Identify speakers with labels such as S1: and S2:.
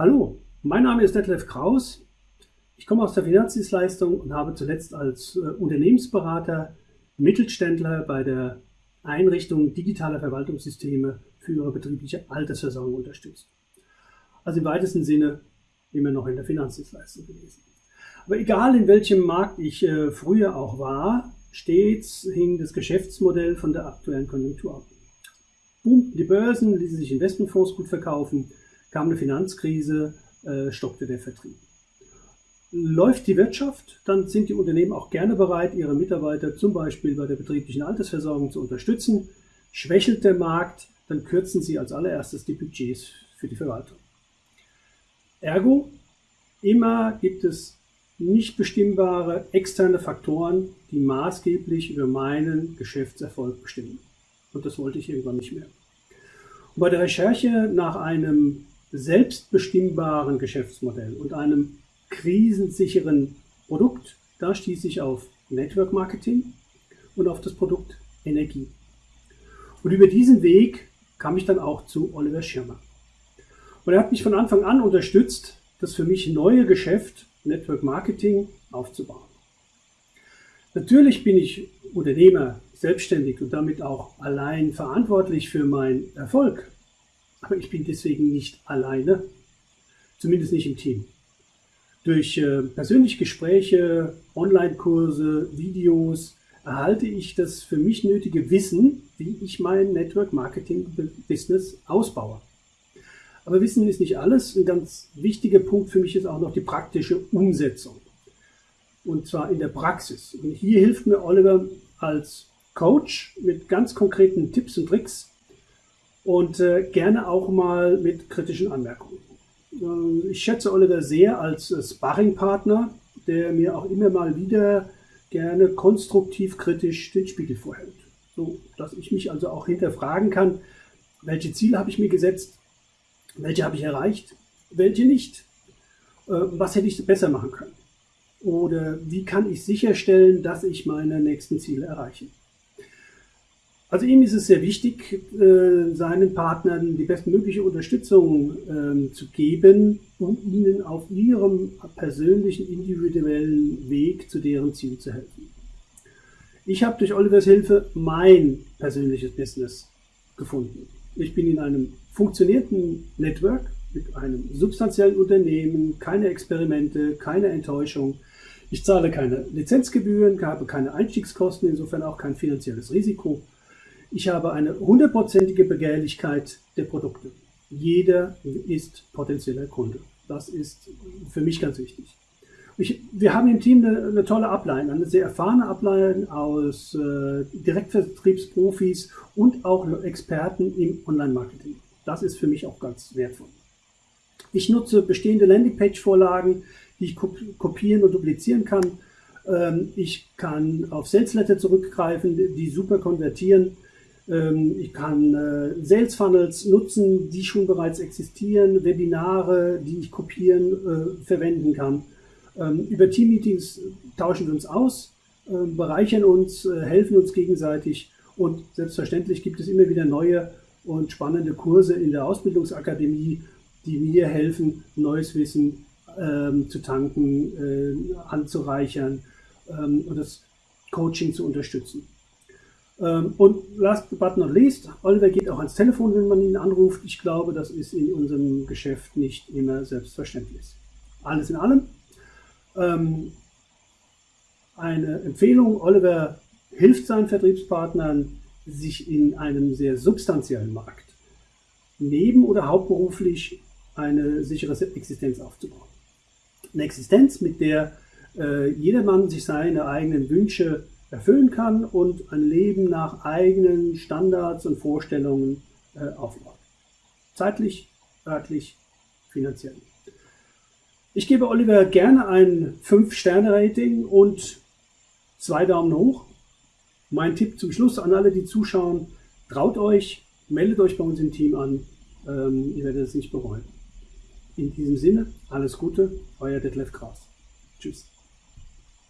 S1: Hallo, mein Name ist Detlef Kraus. Ich komme aus der Finanzdienstleistung und habe zuletzt als äh, Unternehmensberater Mittelständler bei der Einrichtung digitaler Verwaltungssysteme für ihre betriebliche Altersversorgung unterstützt. Also im weitesten Sinne immer noch in der Finanzdienstleistung gewesen. Aber egal in welchem Markt ich äh, früher auch war, stets hing das Geschäftsmodell von der aktuellen Konjunktur ab. Boomten die Börsen, ließen sich Investmentfonds gut verkaufen, kam eine Finanzkrise, äh, stockte der Vertrieb. Läuft die Wirtschaft, dann sind die Unternehmen auch gerne bereit, ihre Mitarbeiter zum Beispiel bei der betrieblichen Altersversorgung zu unterstützen. Schwächelt der Markt, dann kürzen sie als allererstes die Budgets für die Verwaltung. Ergo, immer gibt es nicht bestimmbare externe Faktoren, die maßgeblich über meinen Geschäftserfolg bestimmen. Und das wollte ich irgendwann nicht mehr. Und bei der Recherche nach einem selbstbestimmbaren Geschäftsmodell und einem krisensicheren Produkt, da stieß ich auf Network Marketing und auf das Produkt Energie. Und über diesen Weg kam ich dann auch zu Oliver Schirmer. Und er hat mich von Anfang an unterstützt, das für mich neue Geschäft Network Marketing aufzubauen. Natürlich bin ich Unternehmer, selbstständig und damit auch allein verantwortlich für meinen Erfolg. Aber ich bin deswegen nicht alleine, zumindest nicht im Team. Durch äh, persönliche Gespräche, Online-Kurse, Videos erhalte ich das für mich nötige Wissen, wie ich mein Network Marketing Business ausbaue. Aber Wissen ist nicht alles. Ein ganz wichtiger Punkt für mich ist auch noch die praktische Umsetzung. Und zwar in der Praxis. Und hier hilft mir Oliver als Coach mit ganz konkreten Tipps und Tricks, und äh, gerne auch mal mit kritischen Anmerkungen. Äh, ich schätze Oliver sehr als äh, Sparringpartner, der mir auch immer mal wieder gerne konstruktiv kritisch den Spiegel vorhält. So dass ich mich also auch hinterfragen kann, welche Ziele habe ich mir gesetzt, welche habe ich erreicht, welche nicht, äh, was hätte ich besser machen können oder wie kann ich sicherstellen, dass ich meine nächsten Ziele erreiche. Also ihm ist es sehr wichtig, äh, seinen Partnern die bestmögliche Unterstützung ähm, zu geben, um ihnen auf ihrem persönlichen, individuellen Weg zu deren Ziel zu helfen. Ich habe durch Olivers Hilfe mein persönliches Business gefunden. Ich bin in einem funktionierenden Network mit einem substanziellen Unternehmen, keine Experimente, keine Enttäuschung. Ich zahle keine Lizenzgebühren, habe keine Einstiegskosten, insofern auch kein finanzielles Risiko. Ich habe eine hundertprozentige Begehrlichkeit der Produkte. Jeder ist potenzieller Kunde. Das ist für mich ganz wichtig. Ich, wir haben im Team eine, eine, tolle Ablein, eine sehr erfahrene Ablein aus äh, Direktvertriebsprofis und auch Experten im Online-Marketing. Das ist für mich auch ganz wertvoll. Ich nutze bestehende Landingpage-Vorlagen, die ich kopieren und duplizieren kann. Ähm, ich kann auf Salesletter zurückgreifen, die super konvertieren. Ähm, ich kann äh, Sales Funnels nutzen, die schon bereits existieren, Webinare, die ich kopieren, äh, verwenden kann. Ähm, über Team-Meetings tauschen wir uns aus, ähm, bereichern uns, äh, helfen uns gegenseitig und selbstverständlich gibt es immer wieder neue und spannende Kurse in der Ausbildungsakademie, die mir helfen, neues Wissen ähm, zu tanken, äh, anzureichern und das Coaching zu unterstützen. Ähm, und last but not least, Oliver geht auch ans Telefon, wenn man ihn anruft. Ich glaube, das ist in unserem Geschäft nicht immer selbstverständlich. Alles in allem. Ähm, eine Empfehlung, Oliver hilft seinen Vertriebspartnern, sich in einem sehr substanziellen Markt neben- oder hauptberuflich eine sichere Existenz aufzubauen. Eine Existenz, mit der äh, jedermann sich seine eigenen Wünsche erfüllen kann und ein Leben nach eigenen Standards und Vorstellungen äh, aufbaut. Zeitlich, örtlich, finanziell. Ich gebe Oliver gerne ein 5-Sterne-Rating und zwei Daumen hoch. Mein Tipp zum Schluss an alle, die zuschauen, traut euch, meldet euch bei uns im Team an. Ähm, ihr werdet es nicht bereuen. In diesem Sinne, alles Gute, euer Detlef Kraus. Tschüss.